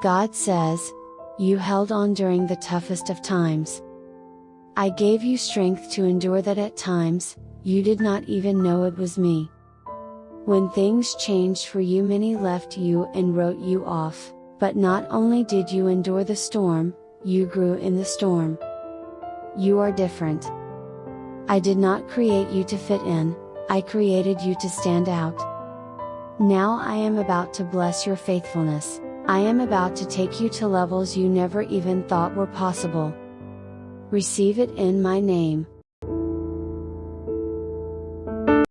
God says, You held on during the toughest of times. I gave you strength to endure that at times, you did not even know it was me. When things changed for you, many left you and wrote you off, but not only did you endure the storm, you grew in the storm. You are different. I did not create you to fit in, I created you to stand out. Now I am about to bless your faithfulness, I am about to take you to levels you never even thought were possible. Receive it in my name.